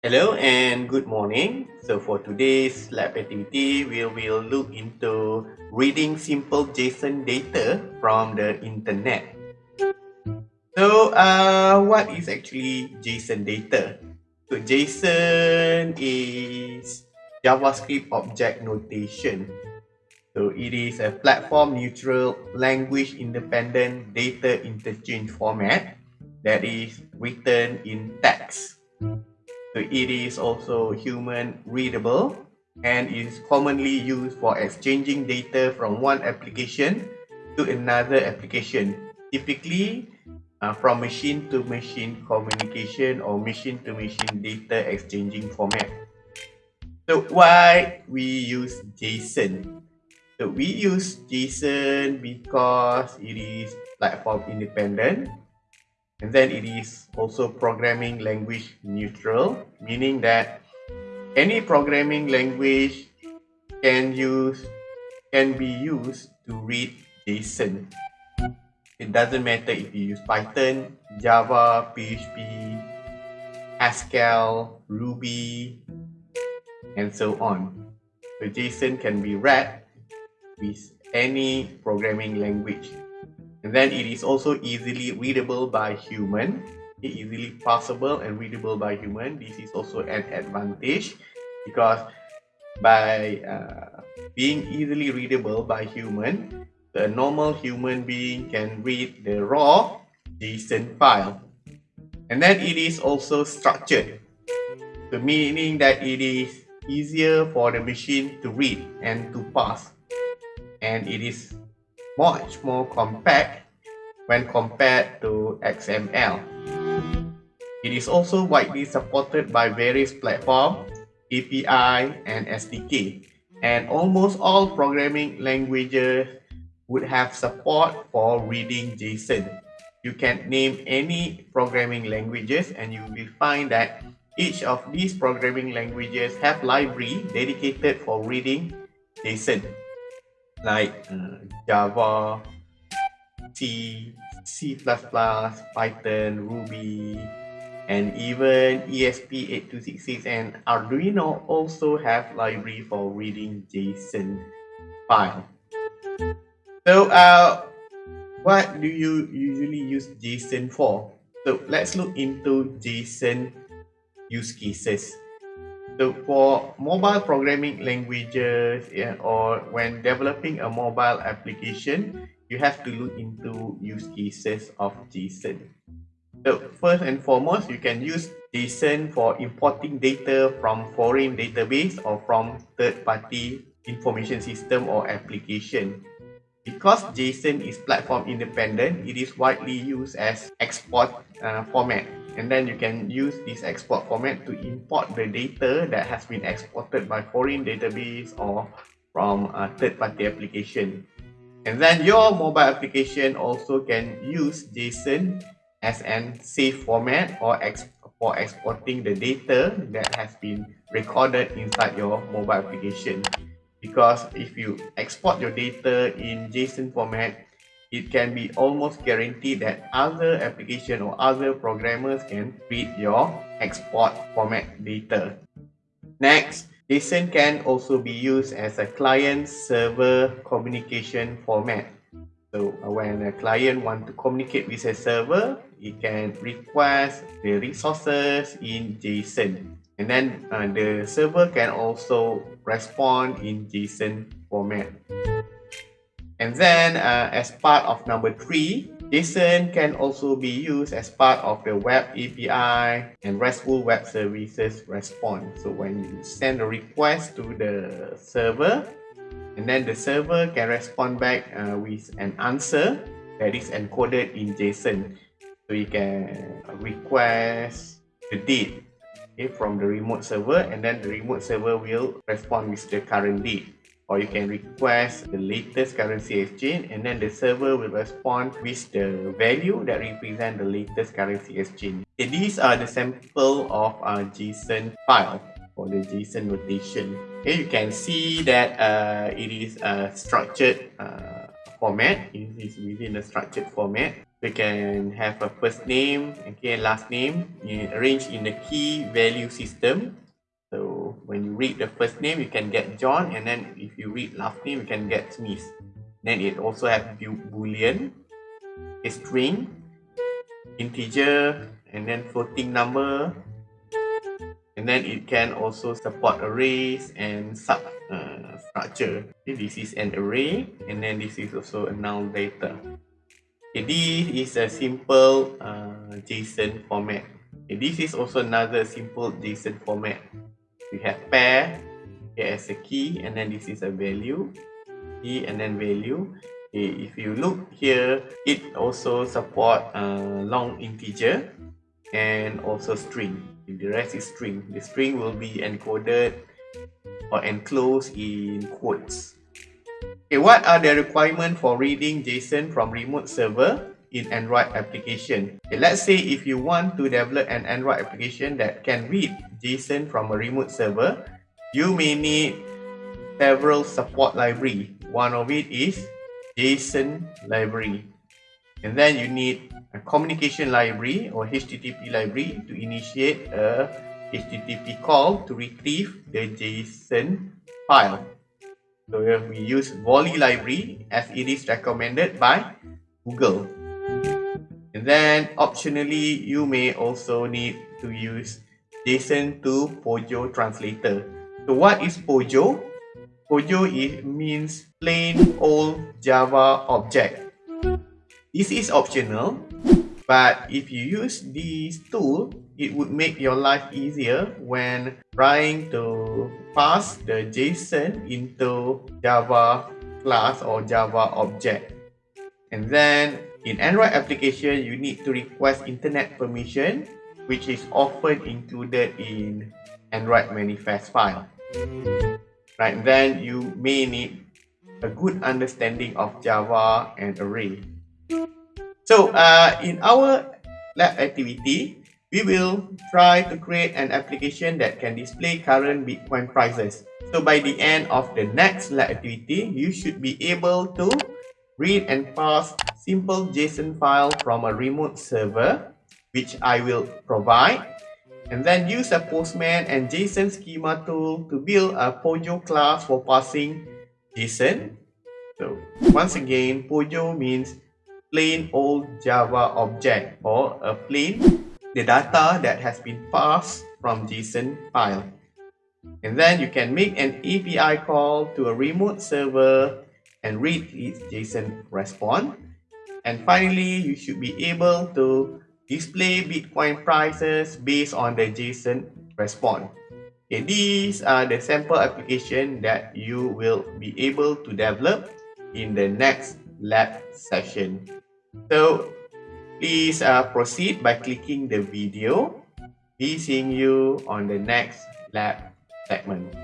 Hello and good morning. So for today's lab activity, we will look into reading simple JSON data from the internet. So uh, what is actually JSON data? So JSON is JavaScript object notation. So it is a platform neutral language independent data interchange format that is written in text. So it is also human readable and is commonly used for exchanging data from one application to another application, typically uh, from machine to machine communication or machine to machine data exchanging format. So why we use JSON? So we use JSON because it is platform independent and then it is also programming language neutral, meaning that any programming language can use can be used to read JSON. It doesn't matter if you use Python, Java, PHP, Haskell, Ruby, and so on. So JSON can be read with any programming language. And then it is also easily readable by human. Easily parsable and readable by human. This is also an advantage because by uh, being easily readable by human, the normal human being can read the raw JSON file. And then it is also structured, so meaning that it is easier for the machine to read and to parse. And it is much more compact when compared to XML. It is also widely supported by various platforms, API, and SDK, and almost all programming languages would have support for reading JSON. You can name any programming languages and you will find that each of these programming languages have library dedicated for reading JSON like uh, Java, C, C++, Python, Ruby, and even ESP8266 and Arduino also have library for reading JSON file. So uh, what do you usually use JSON for? So let's look into JSON use cases. So for mobile programming languages yeah, or when developing a mobile application, you have to look into use cases of JSON. So first and foremost, you can use JSON for importing data from foreign database or from third-party information system or application. Because JSON is platform independent, it is widely used as export uh, format and then you can use this export format to import the data that has been exported by foreign database or from a third-party application. And then your mobile application also can use JSON as an safe format or ex for exporting the data that has been recorded inside your mobile application. Because if you export your data in JSON format, it can be almost guaranteed that other application or other programmers can read your export format data. Next, JSON can also be used as a client-server communication format. So when a client want to communicate with a server, it can request the resources in JSON. And then uh, the server can also respond in JSON format. And then uh, as part of number three, JSON can also be used as part of the web API and RESTful web services response. So when you send a request to the server, and then the server can respond back uh, with an answer that is encoded in JSON. So you can request the date okay, from the remote server and then the remote server will respond with the current date or you can request the latest currency exchange and then the server will respond with the value that represent the latest currency exchange. Okay, these are the sample of a JSON file for the JSON notation. Okay, you can see that uh, it is a structured uh, format. It is within a structured format. We can have a first name, okay, last name arranged in the key value system. So when you read the first name, you can get John, and then you read last name, you can get Smith. Then it also has boolean, a string, integer, and then floating number, and then it can also support arrays and sub uh, structure. This is an array and then this is also a null data okay, this is a simple uh, json format. Okay, this is also another simple json format. We have pair as a key and then this is a value key and then value if you look here it also support uh, long integer and also string the rest is string. The string will be encoded or enclosed in quotes. Okay, what are the requirements for reading JSON from remote server in Android application? Okay, let's say if you want to develop an Android application that can read JSON from a remote server, you may need several support library. One of it is JSON library. And then you need a communication library or HTTP library to initiate a HTTP call to retrieve the JSON file. So we use Volley library as it is recommended by Google. And then optionally, you may also need to use JSON to Pojo translator. So what is Pojo? Pojo is, means plain old Java object. This is optional, but if you use this tool, it would make your life easier when trying to parse the JSON into Java class or Java object. And then in Android application, you need to request internet permission, which is often included in Android manifest file. Right, then you may need a good understanding of Java and array. So uh, in our lab activity, we will try to create an application that can display current Bitcoin prices. So by the end of the next lab activity, you should be able to read and parse simple JSON file from a remote server, which I will provide, and then use a Postman and JSON schema tool to build a Pojo class for parsing JSON. So once again, Pojo means plain old Java object or a plain the data that has been parsed from JSON file. And then you can make an API call to a remote server and read its JSON response. And finally, you should be able to display Bitcoin prices based on the JSON response. Okay, these are the sample application that you will be able to develop in the next lab session. So please uh, proceed by clicking the video. Be seeing you on the next lab segment.